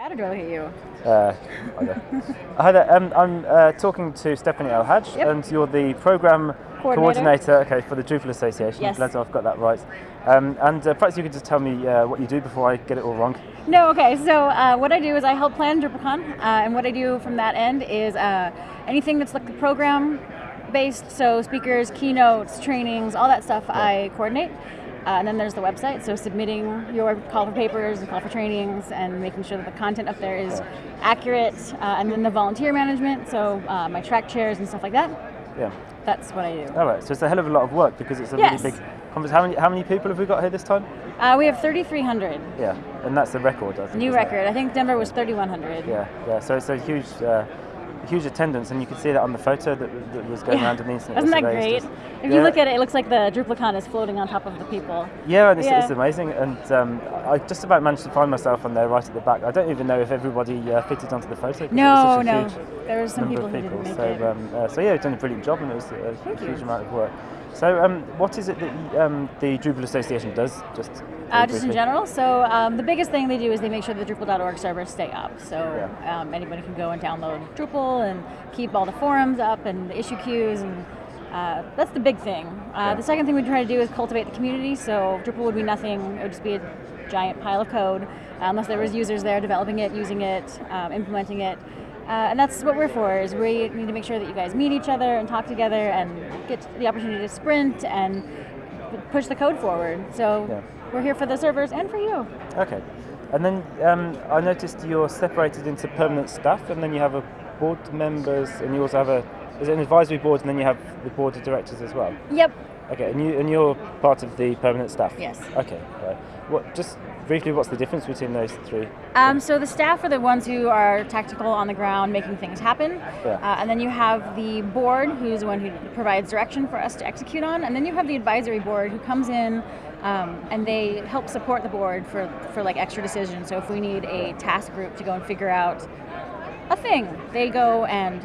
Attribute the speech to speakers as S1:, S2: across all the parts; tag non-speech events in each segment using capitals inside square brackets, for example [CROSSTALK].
S1: That or do I look at you?
S2: Uh, either. [LAUGHS] Hi there. Um, I'm uh, talking to Stephanie El Hajj,
S1: Yep.
S2: and you're the program
S1: Coordinator.
S2: okay, for the Drupal Association.
S1: Yes.
S2: Glad I've got that right. Um, and uh, perhaps you could just tell me uh, what you do before I get it all wrong.
S1: No, okay. So uh, what I do is I help plan DrupalCon, uh, and what I do from that end is uh, anything that's like the program based, so speakers, keynotes, trainings, all that stuff I coordinate. Uh, and then there's the website, so submitting your call for papers and call for trainings and making sure that the content up there is accurate. Uh, and then the volunteer management, so uh, my track chairs and stuff like that.
S2: Yeah.
S1: That's what I do.
S2: All right. So it's a hell of a lot of work because it's a
S1: Yes.
S2: really big conference. How many how many people have we got here this time?
S1: Uh, we have 3,300.
S2: Yeah. And that's the record. I think.
S1: New
S2: isn't it?
S1: record. I think Denver was 3,100.
S2: Yeah. Yeah. So it's a huge. Huge attendance, and you can see that on the photo that, that was going
S1: Yeah.
S2: around on the internet.
S1: Isn't that great?
S2: Just-
S1: If you look at it, it looks like the DrupalCon is floating on top of the people.
S2: Yeah, and it's,
S1: Yeah.
S2: it's amazing. And um, I just about managed to find myself on there right at the back. I don't even know if everybody uh, fitted onto the photo.
S1: No, no. There were some people
S2: of
S1: who
S2: people.
S1: didn't make
S2: so,
S1: it.
S2: Um, uh, so yeah, you've done a brilliant job, and it was a
S1: Thank
S2: huge
S1: you.
S2: amount of work. So, um, what is it that um, the Drupal Association does? Just
S1: Uh, just in general. So um, the biggest thing they do is they make sure the Drupal.org servers stay up. So
S2: Yeah.
S1: um, anybody can go and download Drupal and keep all the forums up and the issue queues and. Uh, that's the big thing. Uh,
S2: Yeah.
S1: The second thing we try to do is cultivate the community. So Drupal would be nothing; it would just be a giant pile of code, uh, unless there was users there developing it, using it, um, implementing it. Uh, and that's what we're for. Is we need to make sure that you guys meet each other and talk together and get the opportunity to sprint and push the code forward. So
S2: Yeah.
S1: we're here for the servers and for you.
S2: Okay. And then um, I noticed you're separated into permanent staff, and then you have a board members, and you also have a is it an advisory board, and then you have the board of directors as well.
S1: Yep.
S2: Okay, and you and you're part of the permanent staff.
S1: Yes.
S2: Okay. Right. What? Just briefly, what's the difference between those three?
S1: Um, so the staff are the ones who are tactical on the ground, making things happen.
S2: Yeah.
S1: Uh, and then you have the board, who's the one who provides direction for us to execute on. And then you have the advisory board, who comes in um, and they help support the board for, for like extra decisions. So if we need a task group to go and figure out a thing, they go and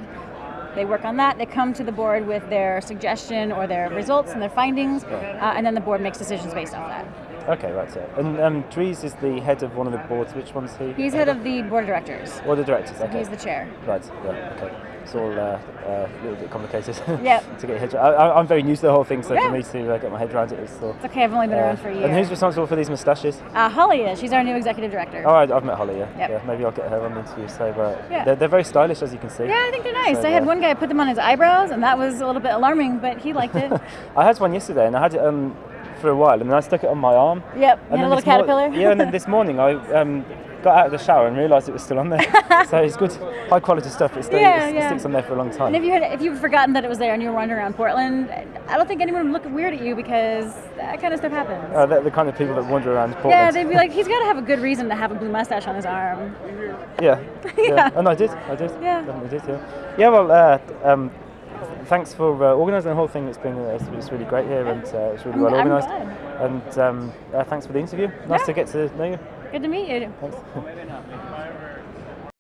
S1: they work on that. They come to the board with their suggestion or their results and their findings, uh, and then the board makes decisions based off that.
S2: Okay, right. So, and um, Dries is the head of one of the boards. Which one's he?
S1: He's head of the board of directors.
S2: Or the directors. Okay.
S1: He's the chair.
S2: Right. Yeah. Okay. It's all uh, uh, a little bit complicated. [LAUGHS]
S1: Yep.
S2: to get your head. I, I- I'm very new to the whole thing, so
S1: Yeah.
S2: for me to uh, get my head around it is still.
S1: It's okay, I've only been around for a year.
S2: And who's responsible for these moustaches?
S1: Uh, Holly is. She's our new executive director.
S2: Oh, I, I've met Holly. Yeah.
S1: Yep.
S2: Yeah. Maybe I'll get her on the interview. So uh,
S1: Yeah.
S2: they're, they're very stylish, as you can see.
S1: Yeah, I think they're nice.
S2: So,
S1: I had
S2: uh,
S1: one guy put them on his eyebrows, and that was a little bit alarming, but he liked it. [LAUGHS]
S2: I had one yesterday, and I had it um, for a while, and then I stuck it on my arm.
S1: yep,
S2: And
S1: a little caterpillar.
S2: yeah, and then this morning I um, got out of the shower and realised it was still on there. [LAUGHS] so it's good, high quality stuff. It, stays,
S1: Yeah,
S2: it sticks on there for a long time.
S1: and if you had, if you've forgotten that it was there and you were wandering around Portland, I don't think anyone would look weird at you because that kind of stuff happens.
S2: Uh, they're the kind of people that wander around Portland.
S1: yeah, they'd be like, he's got to have a good reason to have a blue mustache on his arm.
S2: yeah, [LAUGHS] yeah.
S1: Yeah.
S2: And I did, I did.
S1: Yeah.
S2: Definitely did, yeah. Yeah, well, uh, um, thanks for uh, organising the whole thing. It's been uh, it's, really great here, and uh, it's really well
S1: I'm
S2: organised.
S1: glad.
S2: And um, uh, thanks for the interview. Nice
S1: Yeah.
S2: to get to know you.
S1: Good to meet you.
S2: Thanks. [LAUGHS]